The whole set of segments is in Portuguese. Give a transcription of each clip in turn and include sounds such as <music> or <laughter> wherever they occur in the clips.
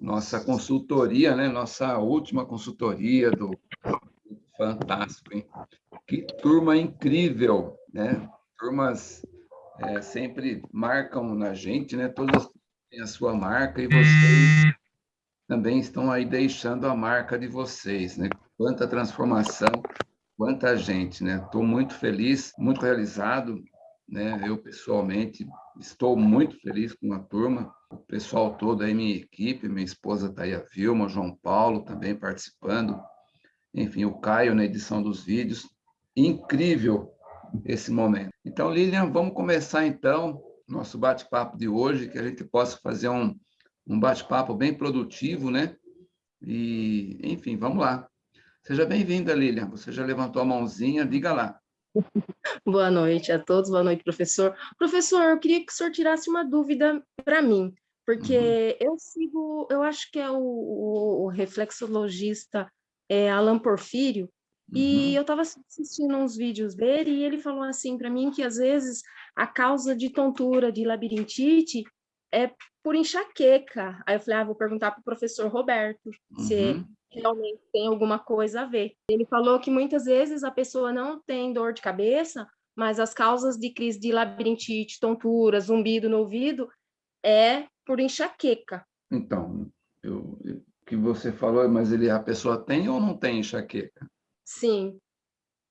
nossa consultoria, né? Nossa última consultoria do fantástico, hein? Que turma incrível, né? Turmas é, sempre marcam na gente, né? Todas têm a sua marca e vocês também estão aí deixando a marca de vocês, né? Quanta transformação, quanta gente, né? Estou muito feliz, muito realizado, né? Eu pessoalmente estou muito feliz com a turma, o pessoal todo aí, minha equipe, minha esposa está aí, a Vilma, João Paulo também participando, enfim, o Caio na edição dos vídeos. Incrível esse momento. Então, Lilian, vamos começar então nosso bate-papo de hoje, que a gente possa fazer um, um bate-papo bem produtivo, né? E, enfim, vamos lá. Seja bem-vinda, Lilian. Você já levantou a mãozinha, diga lá. Boa noite a todos, boa noite, professor. Professor, eu queria que o senhor tirasse uma dúvida para mim, porque uhum. eu sigo, eu acho que é o, o, o reflexologista é, Alan Porfírio, e uhum. eu estava assistindo uns vídeos dele e ele falou assim para mim que às vezes a causa de tontura, de labirintite, é por enxaqueca. Aí eu falei, ah, vou perguntar para o professor Roberto uhum. se realmente tem alguma coisa a ver. Ele falou que muitas vezes a pessoa não tem dor de cabeça, mas as causas de crise de labirintite, tontura, zumbido no ouvido é por enxaqueca. Então, eu, que você falou, mas ele a pessoa tem ou não tem enxaqueca? Sim,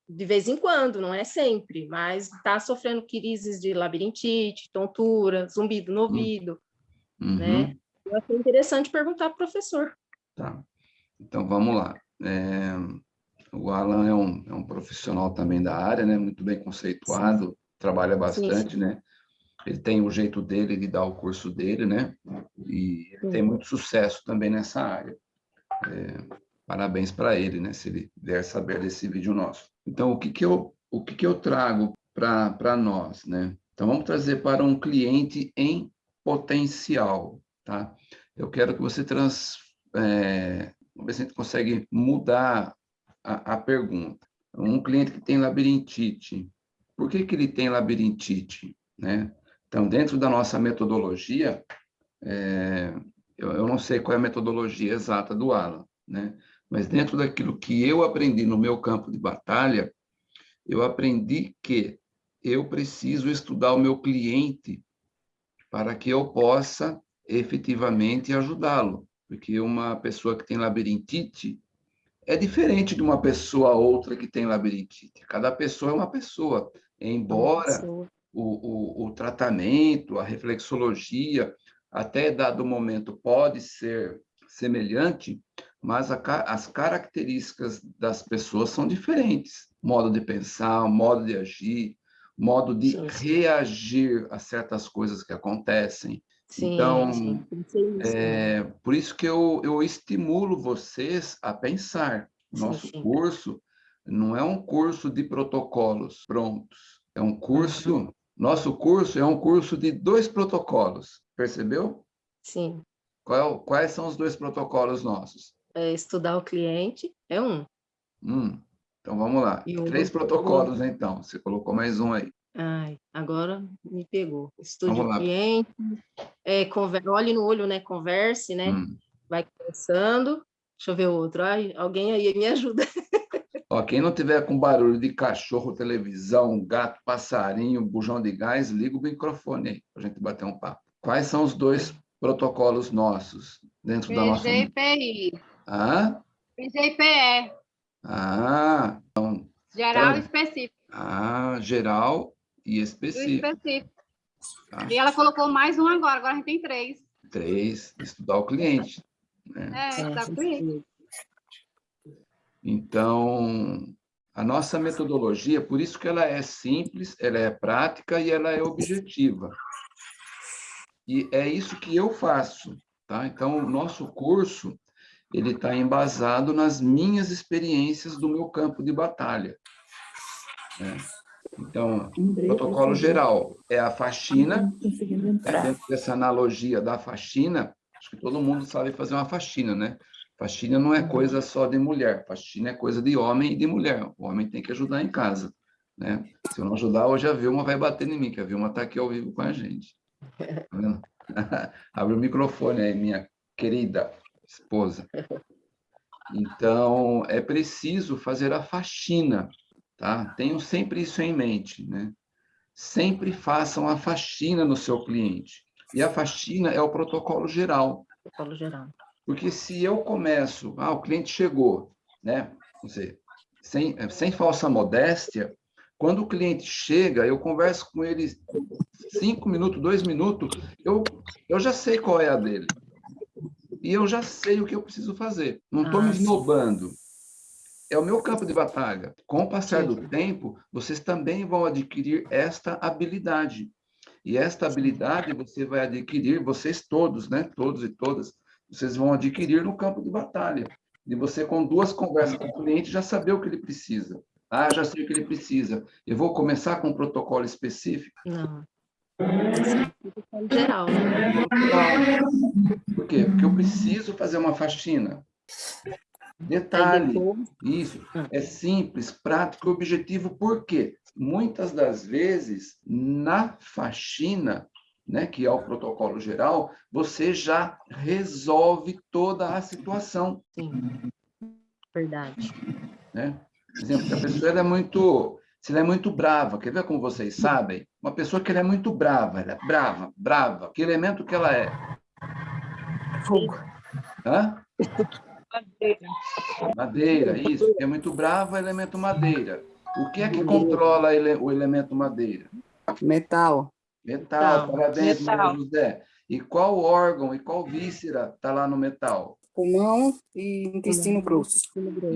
de vez em quando, não é sempre, mas está sofrendo crises de labirintite, tontura, zumbido no hum. ouvido, né? uhum. né? Eu achei interessante perguntar para o professor. Tá, então vamos lá. É, o Alan é um, é um profissional também da área, né? Muito bem conceituado, sim. trabalha bastante, sim, sim. né? Ele tem o jeito dele de dar o curso dele, né? E ele tem muito sucesso também nessa área. É, parabéns para ele, né? Se ele vier saber desse vídeo nosso. Então, o que que eu, o que que eu trago para nós, né? Então, vamos trazer para um cliente em potencial, tá? Eu quero que você trans... É, vamos ver se a gente consegue mudar a, a pergunta. Um cliente que tem labirintite, por que que ele tem labirintite, né? Então, dentro da nossa metodologia, é, eu, eu, não sei qual é a metodologia exata do Alan, né? mas dentro daquilo que eu aprendi no meu campo de batalha, eu aprendi que eu preciso estudar o meu cliente para que eu possa efetivamente ajudá-lo. Porque uma pessoa que tem labirintite é diferente de uma pessoa outra que tem labirintite. Cada pessoa é uma pessoa. Embora uma pessoa. O, o, o tratamento, a reflexologia, até dado momento pode ser semelhante, mas a, as características das pessoas são diferentes. Modo de pensar, modo de agir, modo de reagir a certas coisas que acontecem. Sim, então, sim. É, por isso que eu, eu estimulo vocês a pensar. Nosso curso não é um curso de protocolos prontos, é um curso... Uhum. Nosso curso é um curso de dois protocolos, percebeu? Sim. Qual, quais são os dois protocolos nossos? é, estudar o cliente, é um. Hum, então vamos lá. Três protocolos, então. Você colocou mais um aí. Ai, agora me pegou. Estude o cliente, é, conver... olhe no olho, né? Converse, né? Hum. Vai conversando. Deixa eu ver o outro. Ai, alguém aí me ajuda. <laughs> Ó, quem não tiver com barulho de cachorro, televisão, gato, passarinho, bujão de gás, liga o microfone aí, para a gente bater um papo. Quais são os dois protocolos nossos dentro da nossa... PGPI. Ah? PGPE. Ah, então... Geral e específico. Ah, geral e específico. E específico. Ah. E ela colocou mais um agora, agora a gente tem três. Três, estudar o cliente. Né? É, estudar o cliente. Então, a nossa metodologia, por isso que ela é simples, ela é prática e ela é objetiva. E é isso que eu faço, tá? Então, o nosso curso, ele está embasado nas minhas experiências do meu campo de batalha. Né? Então, protocolo geral é a faxina, é dentro dessa analogia da faxina, acho que todo mundo sabe fazer uma faxina, né? Faxina não é coisa só de mulher, faxina é coisa de homem e de mulher. O homem tem que ajudar em casa, né? Se eu não ajudar, hoje a Vilma vai bater em mim, que a Vilma está aqui ao vivo com a gente. <laughs> Tá <laughs> Abre o microfone aí, minha querida esposa. Então, é preciso fazer a faxina, tá? Tenham sempre isso em mente, né? Sempre façam a faxina no seu cliente. E a faxina é o protocolo geral. Protocolo geral. Porque se eu começo, ah, o cliente chegou, né? Você, sem, sem falsa modéstia, quando o cliente chega, eu converso com ele cinco minutos, dois minutos, eu, eu já sei qual é a dele. E eu já sei o que eu preciso fazer. Não estou ah, me esnobando. É o meu campo de batalha. Com o passar sim. do tempo, vocês também vão adquirir esta habilidade. E esta habilidade você vai adquirir, vocês todos, né? Todos e todas, vocês vão adquirir no campo de batalha. De você, com duas conversas com o cliente, já saber o que ele precisa. Ah, já sei o que ele precisa. Eu vou começar com um protocolo específico? Não. É geral, né? Por quê? Porque eu preciso fazer uma faxina. Detalhe, isso, ah. é simples, prático e objetivo, por quê? Muitas das vezes, na faxina, né, que é o protocolo geral, você já resolve toda a situação. Sim, verdade. Né? Por exemplo, a pessoa é muito, se ela é muito brava, quer ver como vocês sabem? Uma pessoa que ela é muito brava, ela é brava, brava. Que elemento que ela é? Fogo. Hã? <laughs> Madeira. Madeira, isso. É muito brava, elemento madeira. O que é que controla o elemento madeira? Metal. Metal, parabéns, metal. José. E qual órgão e qual víscera está lá no metal? pulmão e intestino grosso.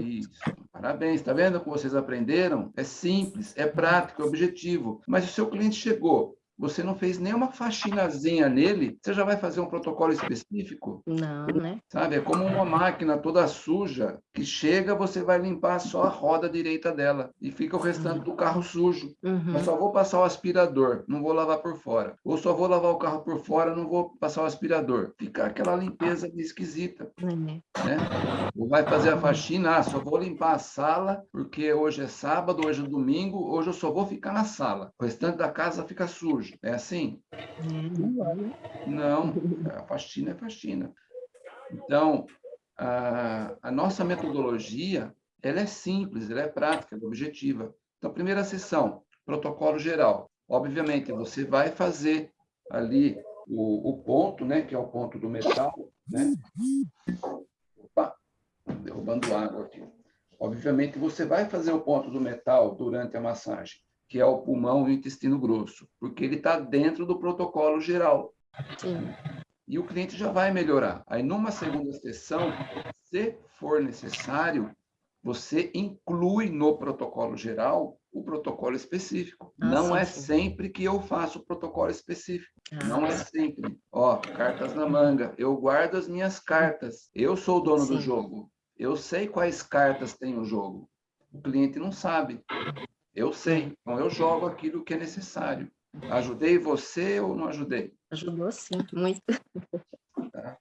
Isso. Parabéns, está vendo como vocês aprenderam? É simples, é prático, é objetivo. Mas o seu cliente chegou, você não fez nenhuma faxinazinha nele, você já vai fazer um protocolo específico? Não, né? Sabe, é como uma máquina toda suja, que chega, você vai limpar só a roda direita dela e fica o restante uhum. do carro sujo. Uhum. Eu só vou passar o aspirador, não vou lavar por fora. Ou só vou lavar o carro por fora, não vou passar o aspirador. Fica aquela limpeza esquisita. Uhum. Né? Ou vai fazer a faxina, ah, só vou limpar a sala, porque hoje é sábado, hoje é domingo, hoje eu só vou ficar na sala. O restante da casa fica sujo. É assim? Não, a faxina é faxina. Então, a, a nossa metodologia, ela é simples, ela é prática, ela é objetiva. Então, primeira sessão, protocolo geral. Obviamente, você vai fazer ali o, o ponto, né, que é o ponto do metal, né? Opa, derrubando água aqui. Obviamente, você vai fazer o ponto do metal durante a massagem que é o pulmão e o intestino grosso, porque ele está dentro do protocolo geral. Sim. E o cliente já vai melhorar. Aí, numa segunda sessão, se for necessário, você inclui no protocolo geral o protocolo específico. Ah, não sim, é sim. sempre que eu faço o protocolo específico. Ah, não é sempre. Ó, cartas na manga. Eu guardo as minhas cartas. Eu sou o dono sim. do jogo. Eu sei quais cartas tem o jogo. O cliente não sabe. Eu sei, então eu jogo aquilo que é necessário. Ajudei você ou não ajudei? Ajudou sim, <laughs> muito. Tá?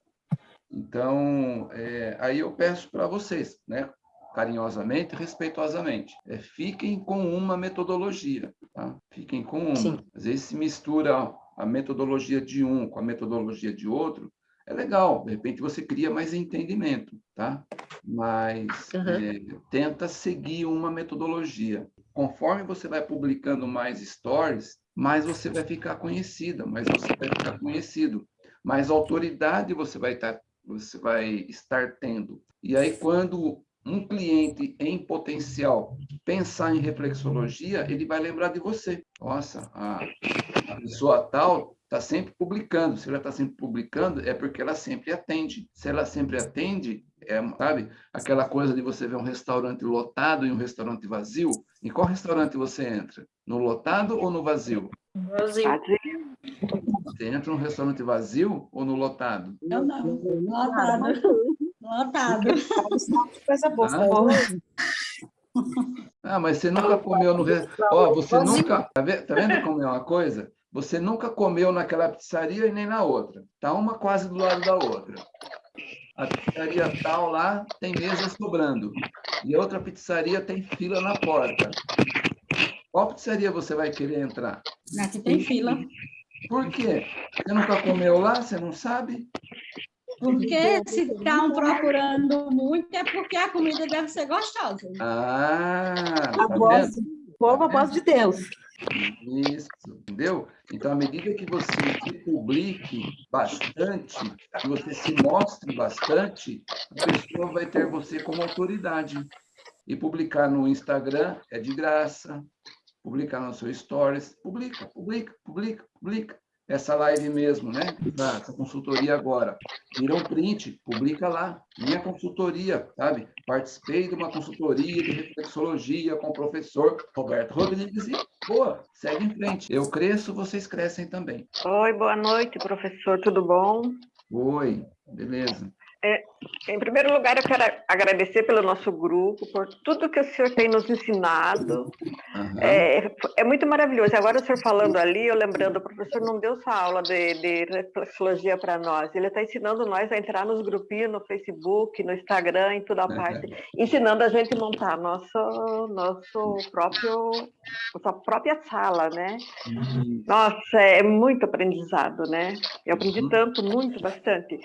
Então, é, aí eu peço para vocês, né, carinhosamente, respeitosamente, é, fiquem com uma metodologia, tá? Fiquem com uma. Sim. Às vezes se mistura a metodologia de um com a metodologia de outro, é legal, de repente você cria mais entendimento, tá? Mas uhum. é, tenta seguir uma metodologia conforme você vai publicando mais stories, mais você vai ficar conhecida, mais você vai ficar conhecido, mais autoridade você vai estar, tá, você vai estar tendo. E aí, quando um cliente em potencial pensar em reflexologia, ele vai lembrar de você. Nossa, a, a pessoa tal está sempre publicando. Se ela está sempre publicando, é porque ela sempre atende. Se ela sempre atende, é, sabe, aquela coisa de você ver um restaurante lotado e um restaurante vazio. Em qual restaurante você entra? No lotado ou no vazio? Vazio. Você entra num restaurante vazio ou no lotado? Não, não. Lotado. Lotado. Coisa boa. Ah, mas você nunca comeu no... Ó, oh, você nunca... Tá vendo, tá vendo como é uma coisa? Você nunca comeu naquela pizzaria e nem na outra. Tá uma quase do lado da outra. A pizzaria tal lá tem mesa sobrando. E a outra pizzaria tem fila na porta. Qual pizzaria você vai querer entrar? Na que tem fila. Por quê? Você nunca comeu lá? Você não sabe? Porque se estão procurando muito é porque a comida deve ser gostosa. Ah, A tá voz, vendo? o povo, a voz de Deus. Isso, entendeu? Então, à medida que você se publique bastante, que você se mostre bastante, a pessoa vai ter você como autoridade. E publicar no Instagram é de graça, publicar no seu Stories, publica, publica, publica, publica. Essa live mesmo, né? Essa consultoria agora. Tira um print, publica lá. Minha consultoria, sabe? Participei de uma consultoria de reflexologia com o professor Roberto Rodrigues e, boa, segue em frente. Eu cresço, vocês crescem também. Oi, boa noite, professor, tudo bom? Oi, beleza. Em primeiro lugar, eu quero agradecer pelo nosso grupo, por tudo que o senhor tem nos ensinado. Aham. É, é muito maravilhoso. Agora, o senhor falando ali, eu lembrando, o professor não deu essa aula de, de reflexologia para nós. Ele está ensinando nós a entrar nos grupinhos, no Facebook, no Instagram, em toda a parte, ensinando a gente a montar nosso, nosso próprio, nossa própria sala, né? Isso. Nossa, é muito aprendizado, né? Eu aprendi Uhum. tanto, muito, bastante.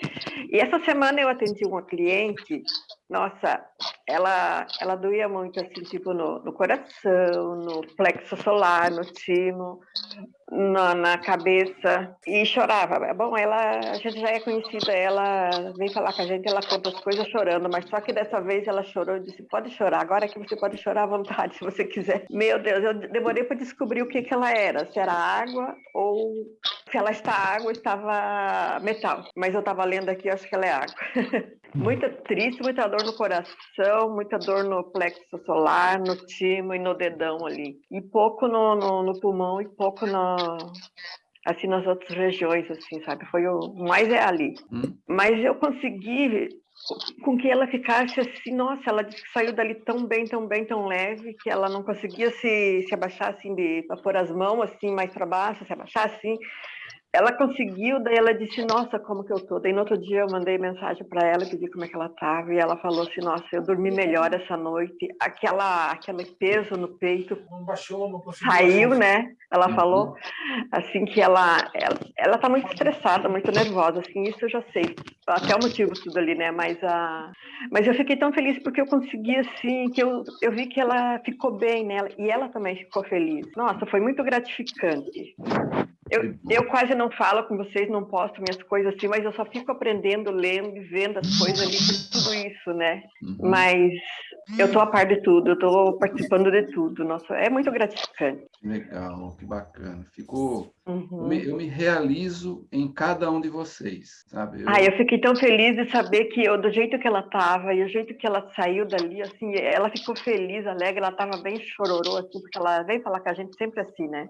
E essa semana eu atendi uma cliente, nossa, ela, ela doía muito, assim, tipo, no, no coração, no plexo solar, no timo, na, na cabeça, e chorava. Bom, ela, a gente já é conhecida, ela vem falar com a gente, ela conta as coisas chorando, mas só que dessa vez ela chorou e disse, pode chorar, agora que você pode chorar à vontade, se você quiser. Meu Deus, eu demorei para descobrir o que, que ela era, se era água ou se ela está água, estava metal. Mas eu estava lendo aqui, acho que ela é água. <laughs> muita triste, muita dor no coração, muita dor no plexo solar, no timo e no dedão ali. E pouco no, no, no pulmão e pouco no, assim nas outras regiões, assim, sabe? Foi o mais é ali. Hum. Mas eu consegui com que ela ficasse assim, nossa, ela saiu dali tão bem, tão bem, tão leve, que ela não conseguia se, se abaixar assim, de pôr as mãos assim mais para baixo, se abaixar assim. Ela conseguiu, daí ela disse, nossa, como que eu tô? Daí no outro dia eu mandei mensagem para ela, pedi como é que ela tava, e ela falou assim, nossa, eu dormi melhor essa noite, aquela, aquele peso no peito Não baixou, não conseguiu. saiu, né? Ela Uhum. falou, assim, que ela, ela, ela tá muito estressada, muito nervosa, assim, isso eu já sei, até o motivo tudo ali, né? Mas, a, mas eu fiquei tão feliz porque eu consegui, assim, que eu, eu vi que ela ficou bem, né? E ela também ficou feliz. Nossa, foi muito gratificante. Eu, eu quase não falo com vocês, não posto minhas coisas assim, mas eu só fico aprendendo, lendo e vendo as coisas ali, tudo isso, né? Uhum. Mas eu tô a par de tudo, eu tô participando de tudo. Nossa, é muito gratificante. Legal, que bacana. Ficou. Eu Uhum. me, eu me realizo em cada um de vocês, sabe? Eu- Ah, eu fiquei tão feliz de saber que eu, do jeito que ela estava e o jeito que ela saiu dali, assim, ela ficou feliz, alegre, ela estava bem chororô, assim, porque ela vem falar com a gente sempre assim, né?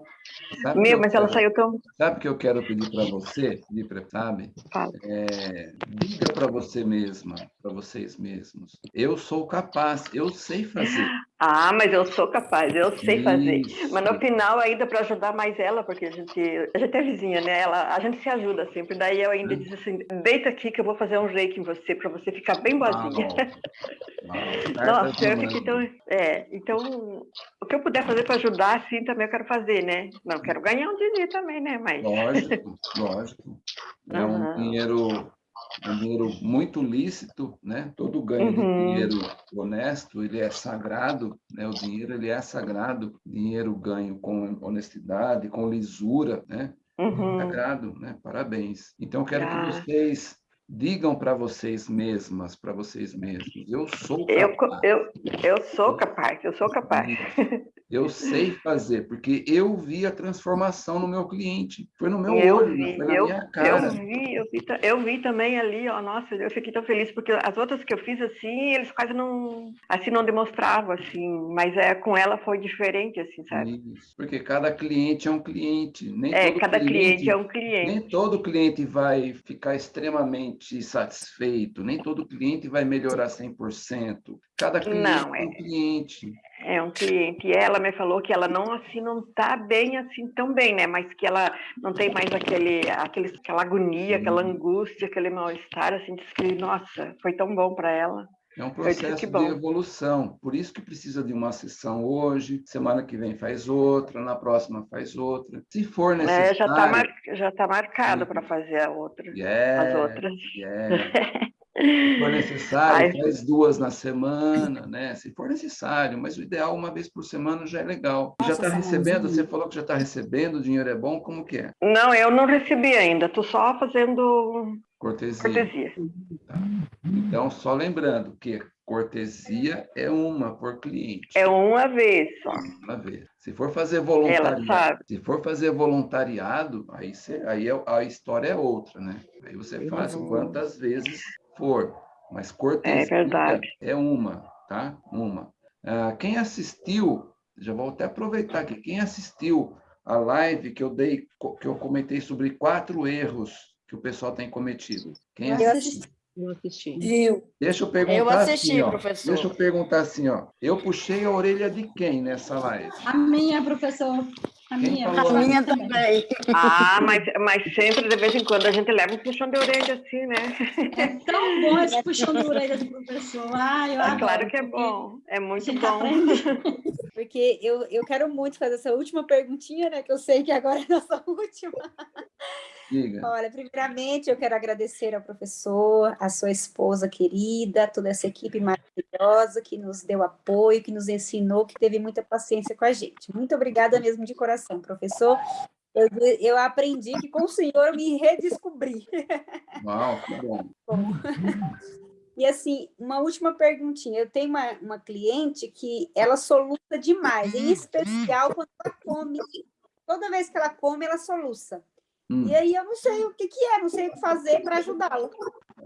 sabe que Meu, eu mas ela quero- saiu tão... Sabe o que eu quero pedir para você, pedir pra- sabe? Fala. É, diga para você mesma, para vocês mesmos. Eu sou capaz, eu sei fazer. Ah, mas eu sou capaz, eu sei fazer. Isso. Mas no final, ainda para ajudar mais ela, porque a gente, a gente é vizinha, né? Ela, a gente se ajuda sempre. Daí eu ainda Hum. disse assim: deita aqui que eu vou fazer um reiki em você, para você ficar bem boazinha. Uau. <laughs> Nossa, eu fiquei tão. É, então, o que eu puder fazer para ajudar, sim, também eu quero fazer, né? Não, quero ganhar um dinheiro também, né? Mas. Lógico, lógico. <laughs> É um Aham. dinheiro, dinheiro muito lícito, né? Todo ganho de Uhum. dinheiro honesto, ele é sagrado, né? O dinheiro, ele é sagrado. Dinheiro ganho com honestidade, com lisura, né? Uhum. Sagrado, né? Parabéns. Então, eu quero Ah. que vocês digam para vocês mesmas, para vocês mesmos, eu sou Eu, capaz. eu, eu sou capaz, eu sou capaz. <laughs> Eu <laughs> sei fazer, porque eu vi a transformação no meu cliente. Foi no meu Eu olho, vi, foi na eu, minha cara. eu vi, eu vi, eu vi também ali, ó, nossa, eu fiquei tão feliz, porque as outras que eu fiz assim, eles quase não, assim, não demonstravam, assim, mas é, com ela foi diferente, assim, sabe? Isso, porque cada cliente é um cliente. Nem É, todo cada cliente é um cliente. Nem todo cliente vai ficar extremamente satisfeito, nem todo cliente vai melhorar 100%. Cada cliente Não, é um cliente. É um cliente. E ela me falou que ela não assim não tá bem assim tão bem, né? Mas que ela não tem mais aquele, aquele aquela agonia, aquela angústia, aquele mal-estar, assim, diz que, nossa, foi tão bom para ela. É um processo de evolução, por isso que precisa de uma sessão hoje, semana que vem faz outra, na próxima faz outra. Se for É, necessário... já está mar... tá marcado Sim. para fazer a outra, as Yeah, outras. yeah. <laughs> Se for necessário, Ai. faz duas na semana, né? Se for necessário, mas o ideal uma vez por semana já é legal. Já Nossa, está recebendo, você falou que já está recebendo, o dinheiro é bom, como que é? Não, eu não recebi ainda, estou só fazendo Cortesia. cortesia. Então, só lembrando que cortesia é uma por cliente. É uma vez só. Uma vez. Se for fazer voluntariado, se for fazer voluntariado, aí, você, aí é- a história é outra, né? Aí você faz quantas vezes for. Mas cortesia É verdade. é uma, tá? Uma. Ah, quem assistiu, já vou até aproveitar aqui, quem assistiu a live que eu dei, que eu comentei sobre quatro erros que o pessoal tem cometido. Quem Eu assistiu? Eu assisti. Eu, Deixa eu perguntar Eu assisti, assim, ó. professor. Deixa eu perguntar assim, ó. Eu puxei a orelha de quem nessa live? A minha, professor. A minha. A minha também. Ah, mas, mas sempre, de vez em quando, a gente leva um puxão de orelha assim, né? É tão bom esse puxão de orelha do professor. Ah, eu É adoro. claro que é bom. É muito bom. aprende. <laughs> Porque eu, eu quero muito fazer essa última perguntinha, né? Que eu sei que agora é a nossa <laughs> última. Diga. Olha, primeiramente eu quero agradecer ao professor, à sua esposa querida, toda essa equipe maravilhosa que nos deu apoio, que nos ensinou, que teve muita paciência com a gente. Muito obrigada mesmo de coração, professor. Eu, eu aprendi que com o senhor eu me redescobri. <laughs> Uau, que bom. E assim, uma última perguntinha. Eu tenho uma, uma cliente que ela soluça demais, em especial quando ela come. Toda vez que ela come, ela soluça. Hum, E aí eu não sei o que, que é, não sei o que fazer para ajudá-la.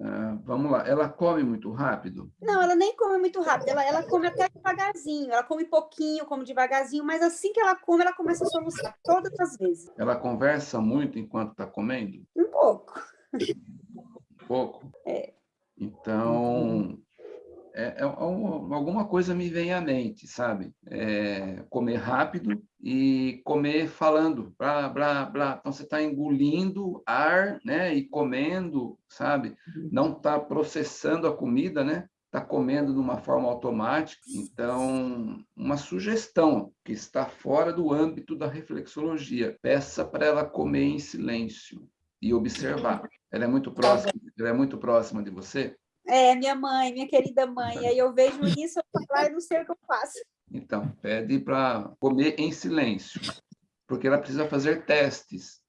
ah, vamos lá. Ela come muito rápido? Não, ela nem come muito rápido, ela, ela come até devagarzinho, ela come pouquinho, come devagarzinho, mas assim que ela come, ela começa a soluçar todas as vezes. Ela conversa muito enquanto está comendo? Um pouco. Um pouco? É. Então, é, é um- alguma coisa me vem à mente, sabe? É, comer rápido e comer falando, blá, blá, blá. Então, você está engolindo ar, né? E comendo, sabe? Não está processando a comida, né? Está comendo de uma forma automática. Então, uma sugestão que está fora do âmbito da reflexologia. Peça para ela comer em silêncio e observar. Ela é muito próxima, ela é muito próxima de você? É, minha mãe, minha querida mãe, aí eu vejo isso, eu falo, "Ai, eu não sei o que eu faço. Então, pede para comer em silêncio, porque ela precisa fazer testes,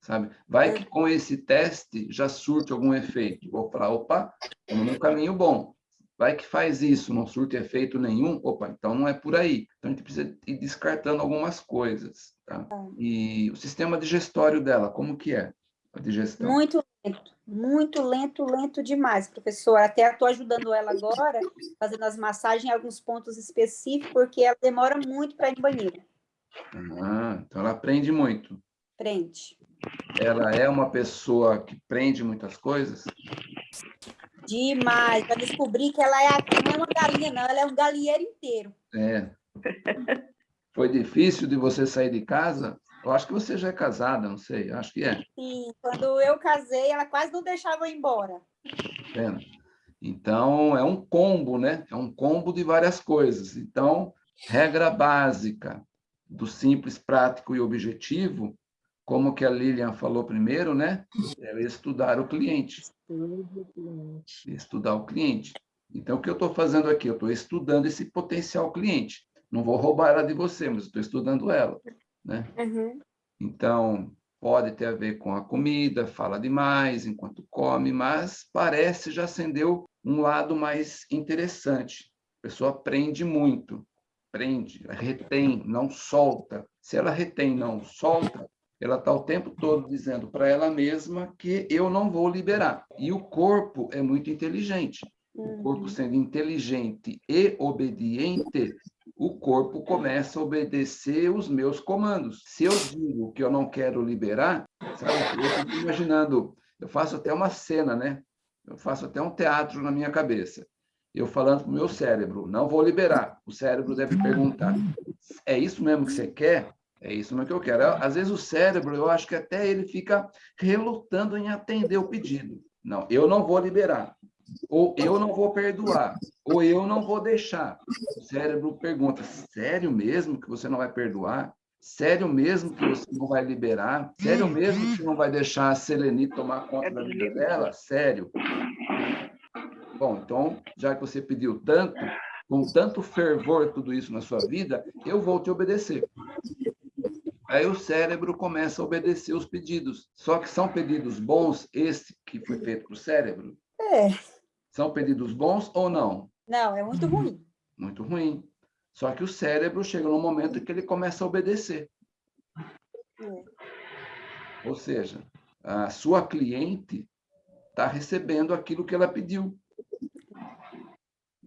sabe? Vai que com esse teste já surte algum efeito. Vou falar, opa, estamos num caminho bom. Vai que faz isso, não surte efeito nenhum, opa, então não é por aí. Então a gente precisa ir descartando algumas coisas, tá? E o sistema digestório dela, como que é a digestão? Muito lento, muito lento, lento demais, professor. Até estou ajudando ela agora, fazendo as massagens em alguns pontos específicos, porque ela demora muito para ir no banheiro. Ah, então ela aprende muito. Prende. Ela é uma pessoa que prende muitas coisas? Demais. Para descobrir que ela é, não é uma galinha, não, ela é um galinheiro inteiro. É. Foi difícil de você sair de casa? Eu acho que você já é casada, não sei, acho que é. Sim, quando eu casei, ela quase não deixava eu ir embora. Vendo? Então, é um combo, né? É um combo de várias coisas. Então, regra básica do simples, prático e objetivo, como que a Lilian falou primeiro, né? É estudar o cliente. Estudar o cliente. Então, o que eu estou fazendo aqui? Eu estou estudando esse potencial cliente. Não vou roubar ela de você, mas estou estudando ela, né? Então, pode ter a ver com a comida, fala demais enquanto come, mas parece já acendeu um lado mais interessante. A pessoa aprende muito, prende, retém, não solta. Se ela retém, não solta, ela está o tempo todo dizendo para ela mesma que eu não vou liberar. E o corpo é muito inteligente. O corpo sendo inteligente e obediente, o corpo começa a obedecer os meus comandos. Se eu digo que eu não quero liberar, sabe, eu fico imaginando, eu faço até uma cena, né? Eu faço até um teatro na minha cabeça. Eu falando para o meu cérebro, não vou liberar. O cérebro deve perguntar, é isso mesmo que você quer? É isso mesmo que eu quero. Às vezes o cérebro, eu acho que até ele fica relutando em atender o pedido. Não, eu não vou liberar. Ou eu não vou perdoar, ou eu não vou deixar. O cérebro pergunta, sério mesmo que você não vai perdoar? Sério mesmo que você não vai liberar? Sério mesmo que você não vai deixar a Seleni tomar conta da vida dela? Sério? Bom, então, já que você pediu tanto, com tanto fervor tudo isso na sua vida, eu vou te obedecer. Aí o cérebro começa a obedecer os pedidos. Só que são pedidos bons, esse que foi feito para o cérebro? É. São pedidos bons ou não? Não, é muito ruim. Muito ruim. Só que o cérebro chega num momento que ele começa a obedecer. É. Ou seja, a sua cliente está recebendo aquilo que ela pediu.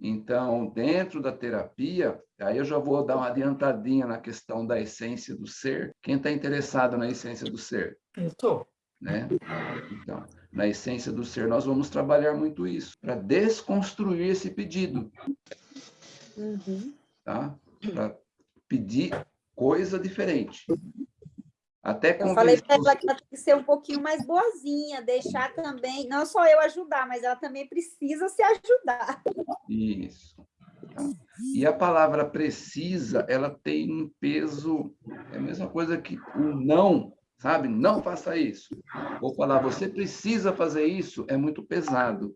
Então, dentro da terapia, aí eu já vou dar uma adiantadinha na questão da essência do ser. Quem está interessado na essência do ser? Eu estou. Né? Então, na essência do ser, nós vamos trabalhar muito isso, para desconstruir esse pedido. Uhum. Tá? Para pedir coisa diferente. Até eu falei para ela que ela tem que ser um pouquinho mais boazinha, deixar também, não só eu ajudar, mas ela também precisa se ajudar. Isso. Tá. E a palavra precisa, ela tem um peso, é a mesma coisa que o não, sabe? Não faça isso. Vou falar, você precisa fazer isso, é muito pesado.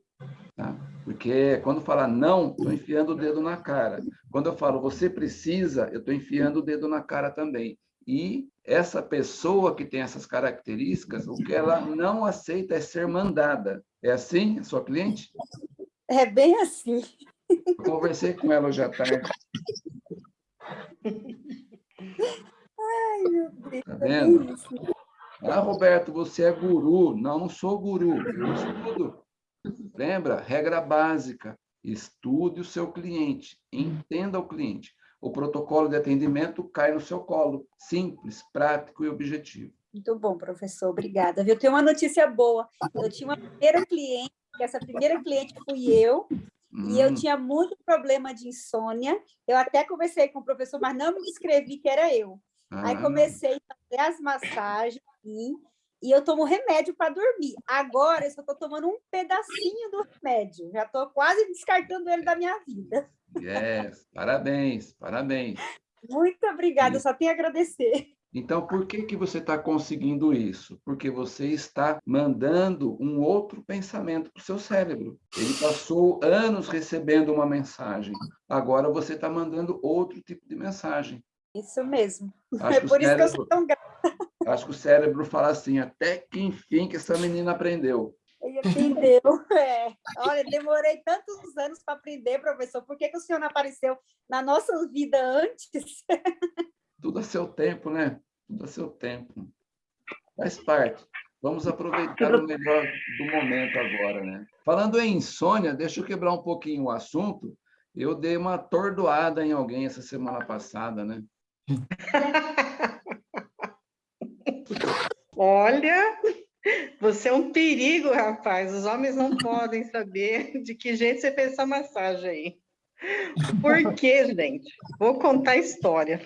Tá? Porque quando fala não, estou enfiando o dedo na cara. Quando eu falo você precisa, eu estou enfiando o dedo na cara também. E essa pessoa que tem essas características, o que ela não aceita é ser mandada. É assim, a sua cliente? É bem assim. Eu conversei com ela hoje à tarde. Ai, meu Deus. Tá vendo? Ah, Roberto, você é guru. Não, não sou guru, eu estudo. Lembra? Regra básica. Estude o seu cliente, entenda o cliente o protocolo de atendimento cai no seu colo. Simples, prático e objetivo. Muito bom, professor. Obrigada. Eu tenho uma notícia boa. Eu tinha uma primeira cliente, que essa primeira cliente fui eu, hum. e eu hum. tinha muito problema de insônia. Eu até conversei com o professor, mas não me descrevi que era eu. Ah. Aí comecei a fazer as massagens e, e eu tomo remédio para dormir. Agora eu só estou tomando um pedacinho do remédio. Já estou quase descartando ele da minha vida. Yes, parabéns, parabéns. Muito obrigada, só tenho a agradecer. Então, por que, que você está conseguindo isso? Porque você está mandando um outro pensamento para o seu cérebro. Ele passou anos recebendo uma mensagem. Agora você está mandando outro tipo de mensagem. Isso mesmo. Acho é por isso cérebro, que eu sou tão grata. Acho que o cérebro fala assim, até que enfim que essa menina aprendeu. Ele aprendeu. <laughs> É. Olha, demorei tantos anos para aprender, professor. Por que, que o senhor não apareceu na nossa vida antes? <laughs> Tudo a seu tempo, né? Tudo a seu tempo. Faz parte. Vamos aproveitar o melhor do momento agora, né? Falando em insônia, deixa eu quebrar um pouquinho o assunto. Eu dei uma atordoada em alguém essa semana passada, né? <laughs> Olha, você é um perigo, rapaz. Os homens não podem saber de que jeito você fez essa massagem aí. Por quê, gente? Vou contar a história.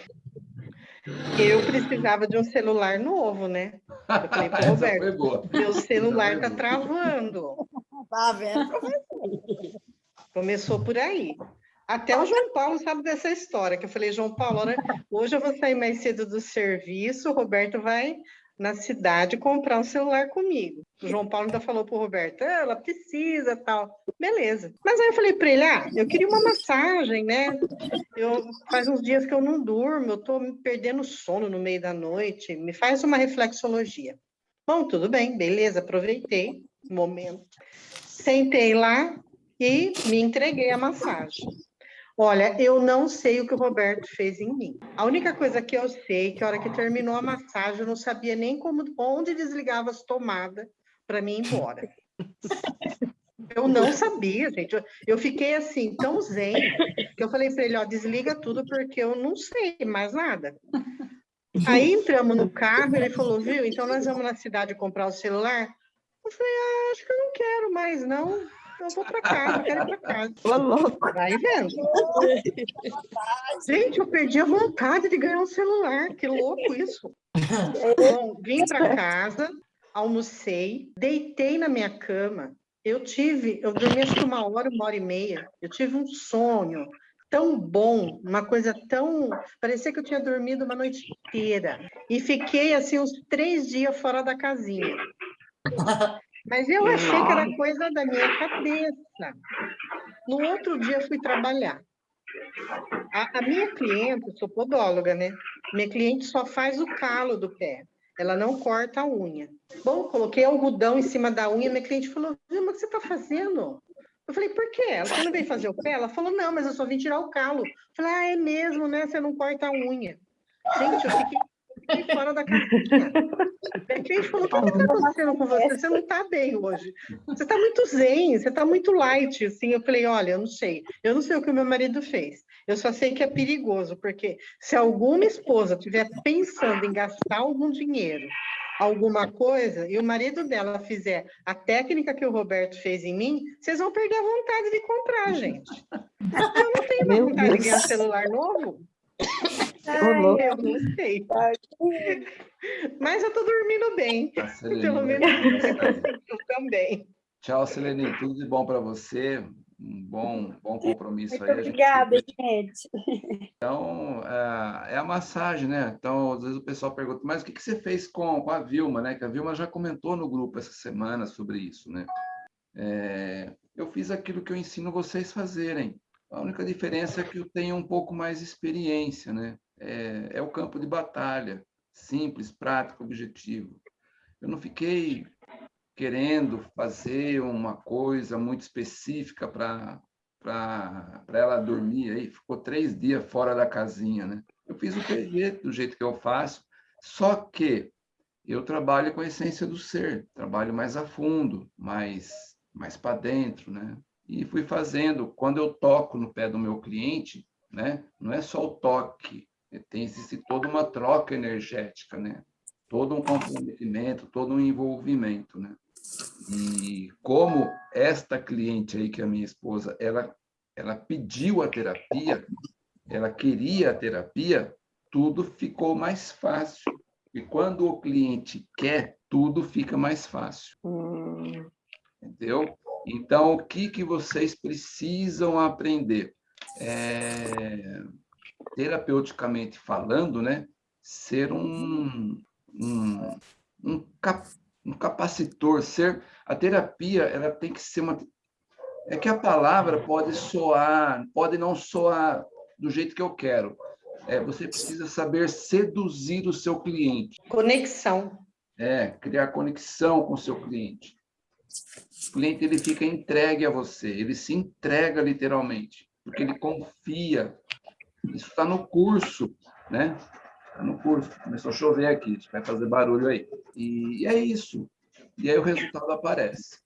Eu precisava de um celular novo, né? Eu falei para Roberto, meu celular está travando. Tá vendo, Começou por aí. Até o João Paulo sabe dessa história, que eu falei, João Paulo, hoje eu vou sair mais cedo do serviço, o Roberto vai na cidade comprar um celular comigo. O João Paulo ainda falou para o Roberto, ah, ela precisa, tal. Beleza. Mas aí eu falei para ele, ah, eu queria uma massagem, né? Eu, faz uns dias que eu não durmo, eu estou me perdendo sono no meio da noite, me faz uma reflexologia. Bom, tudo bem, beleza, aproveitei o momento. Sentei lá e me entreguei a massagem. Olha, eu não sei o que o Roberto fez em mim. A única coisa que eu sei é que a hora que terminou a massagem, eu não sabia nem como, onde desligava as tomadas para mim ir embora. <laughs> Eu não sabia, gente. Eu, eu, fiquei assim, tão zen, que eu falei para ele, ó, desliga tudo porque eu não sei mais nada. Aí entramos no carro, ele falou, viu, então nós vamos na cidade comprar o celular? Eu falei, ah, acho que eu não quero mais, não eu vou para casa, eu quero ir para casa. Tô louco. Vai vendo. Gente, eu perdi a vontade de ganhar um celular, que louco isso. Bom, vim para casa, almocei, deitei na minha cama, eu tive, eu dormi acho que uma hora, uma hora e meia, eu tive um sonho tão bom, uma coisa tão... Parecia que eu tinha dormido uma noite inteira. E fiquei, assim, uns três dias fora da casinha. Mas eu achei que era coisa da minha cabeça. No outro dia, fui trabalhar. A, a minha cliente, eu sou podóloga, né? Minha cliente só faz o calo do pé. Ela não corta a unha. Bom, coloquei algodão em cima da unha. Minha cliente falou, Vilma, o que você está fazendo? Eu falei, por quê? Ela, você não veio fazer o pé? Ela falou, não, mas eu só vim tirar o calo. Eu falei, ah, é mesmo, né? Você não corta a unha. Gente, eu fiquei, fiquei fora da casinha. A gente falou, o que está acontecendo com você? Você não está bem hoje. Você está muito zen, você está muito light. Assim, eu falei, olha, eu não sei. Eu não sei o que o meu marido fez. Eu só sei que é perigoso, porque se alguma esposa estiver pensando em gastar algum dinheiro alguma coisa e o marido dela fizer a técnica que o Roberto fez em mim, vocês vão perder a vontade de comprar, gente. Eu não tenho mais vontade Deus. de ganhar celular novo. Ai, eu não sei. Mas eu tô dormindo bem. Ah, Pelo menos eu também. Tchau, Selene. Tudo de bom para você um bom, bom compromisso Muito aí. Obrigada, gente... gente. Então, é, é, a massagem, né? Então, às vezes o pessoal pergunta, mas o que, que você fez com, com a Vilma, né? Que a Vilma já comentou no grupo essa semana sobre isso, né? É, eu fiz aquilo que eu ensino vocês fazerem. A única diferença é que eu tenho um pouco mais experiência, né? É, é o campo de batalha, simples, prático, objetivo. Eu não fiquei querendo fazer uma coisa muito específica para ela dormir aí, ficou três dias fora da casinha, né? Eu fiz o PG do jeito que eu faço, só que eu trabalho com a essência do ser, trabalho mais a fundo, mais, mais para dentro, né? E fui fazendo, quando eu toco no pé do meu cliente, né? Não é só o toque, tem existe toda uma troca energética, né? Todo um comprometimento, todo um envolvimento, né? E como esta cliente aí, que é a minha esposa, ela, ela pediu a terapia, ela queria a terapia, tudo ficou mais fácil. E quando o cliente quer, tudo fica mais fácil. Hum. Entendeu? Então, o que, que vocês precisam aprender? É, terapeuticamente falando, né? Ser um, um, um, cap, um capacitor, ser a terapia, ela tem que ser uma é que a palavra pode soar, pode não soar do jeito que eu quero. É, você precisa saber seduzir o seu cliente. Conexão. É, criar conexão com o seu cliente. O cliente ele fica entregue a você, ele se entrega literalmente, porque ele confia. Isso está no curso, né? Está no curso. Começou a chover aqui, vai fazer barulho aí. E é isso. E aí o resultado aparece.